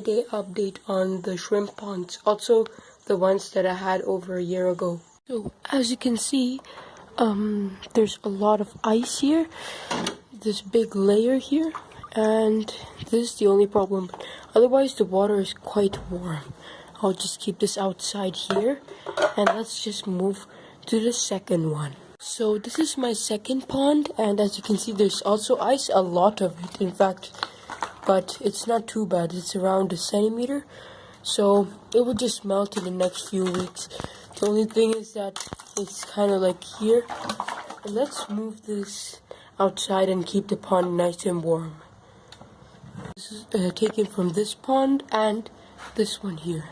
day update on the shrimp ponds, also the ones that I had over a year ago. So as you can see, um, there's a lot of ice here, this big layer here, and this is the only problem. Otherwise, the water is quite warm. I'll just keep this outside here, and let's just move to the second one. So this is my second pond, and as you can see, there's also ice, a lot of it, in fact, but it's not too bad. It's around a centimeter, so it will just melt in the next few weeks. The only thing is that it's kind of like here. And let's move this outside and keep the pond nice and warm. This is uh, taken from this pond and this one here.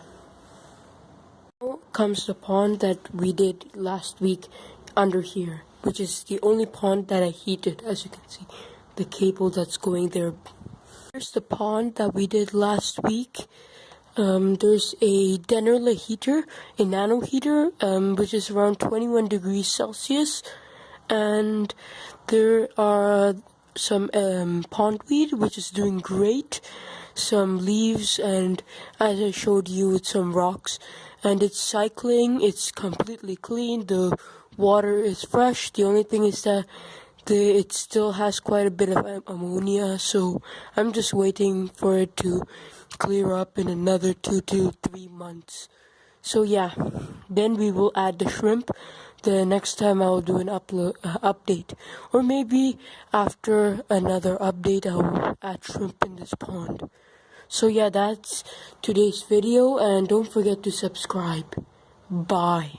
Now comes the pond that we did last week under here, which is the only pond that I heated, as you can see, the cable that's going there. Here's the pond that we did last week. Um, there's a Dennerle heater, a nano heater, um, which is around 21 degrees Celsius, and there are some um, pondweed, which is doing great, some leaves, and as I showed you, with some rocks, and it's cycling. It's completely clean. The water is fresh. The only thing is that the, it still has quite a bit of ammonia, so I'm just waiting for it to clear up in another two to three months. So yeah, then we will add the shrimp. The next time I'll do an upload uh, update, or maybe after another update I'll add shrimp in this pond. So yeah, that's today's video, and don't forget to subscribe. Bye.